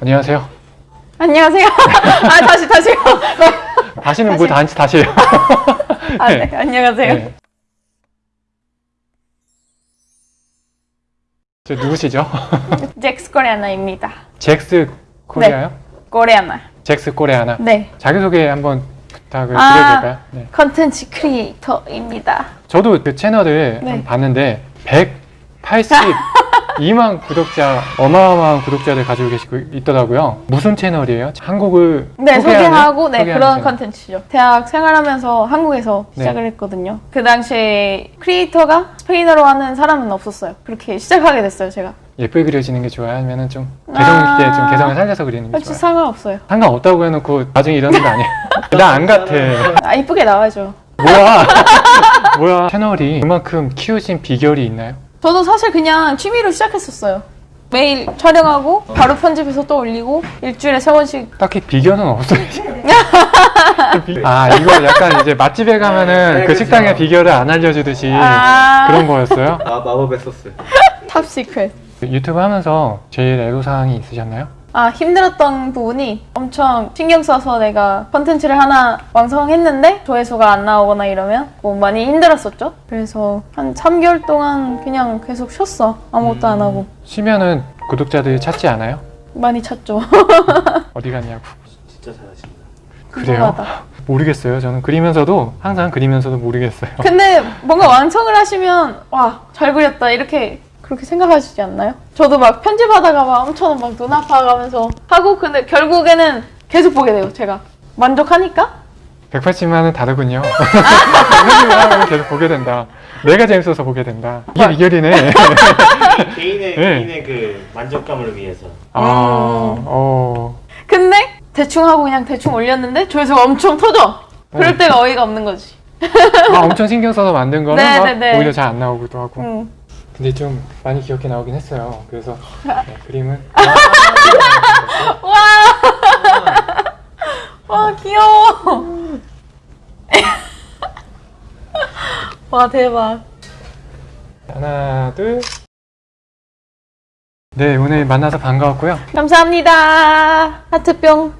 안녕하세요. 안녕하세요. 아 다시 다시요. 다시는 뭐 다시 다시 해요. 아, 네. 안녕하세요. 네. 저 누구시죠? 잭스 코레아나입니다. 잭스 코리아요? 코레아나. 잭스 코리아나. 네. 자기소개 한번 부탁을 아. 드려도 될까요? 네. 컨텐츠 크리에이터입니다. 저도 그 채널을 네. 봤는데 182만 구독자 어마어마한 구독자들 가지고 계시고 있더라고요. 무슨 채널이에요? 한국을 네? 소개하고 네 그런. 컨텐츠죠. 대학 생활하면서 한국에서 네. 시작을 했거든요. 그 당시에 크리에이터가 스페인어로 하는 사람은 없었어요. 그렇게 시작하게 됐어요, 제가. 예쁘게 그려지는 게 좋아요? 아니면 좀 개성 아. 있게 좀 개성을 살려서 그리는 게 좋아요? 상관없어요. 상관없다고 해놓고 나중에 이러는 거 아니에요? 나 안 같아. 아 이쁘게 나와야죠. 뭐야? 뭐야? 채널이 그만큼 키우신 비결이 있나요? 저도 사실 그냥 취미로 시작했었어요. 매일 촬영하고 바로 편집해서 또 올리고 일주일에 세 번씩 딱히 비결은 없어요. 아 이거 약간 이제 맛집에 가면은 네, 그 그쵸. 식당의 비결을 안 알려주듯이 아. 그런 거였어요. 아 마법의 소스 top secret. 유튜브 하면서 제일 애로사항이 있으셨나요? 아 힘들었던 부분이 엄청 신경 써서 내가 컨텐츠를 하나 완성했는데 조회수가 안 나오거나 이러면 뭐 많이 힘들었었죠. 그래서 한 3개월 동안 그냥 계속 쉬었어. 아무것도 안 하고 쉬면은 구독자들이 찾지 않아요? 많이 찾죠. 어디 갔냐고. 진짜 잘하신다 그래요? 모르겠어요. 저는 그리면서도 항상 그리면서도 모르겠어요. 근데 뭔가 완성을 하시면 와 잘 그렸다 이렇게 그렇게 생각하시지 않나요? 저도 막 편집하다가 막 엄청 막 눈 아파가면서 하고 근데 결국에는 계속 보게 돼요. 제가 만족하니까 180만은 다르군요. 180만은 계속 보게 된다. 내가 재밌어서 보게 된다. 이게 비결이네. 개인의 네. 개인의 그 만족감을 위해서 아, 어. 근데 대충 하고 그냥 대충 올렸는데 조회수가 엄청 터져. 그럴 때가 어이가 없는 거지. 아, 엄청 신경 써서 만든 거는 네, 막 네, 네. 오히려 잘 안 나오기도 하고. 응. 근데 좀 많이 귀엽게 나오긴 했어요. 그래서 네, 그림은 와 귀여워. 와 대박. 하나, 둘. 네, 오늘 만나서 반가웠고요. 감사합니다. 하트뿅.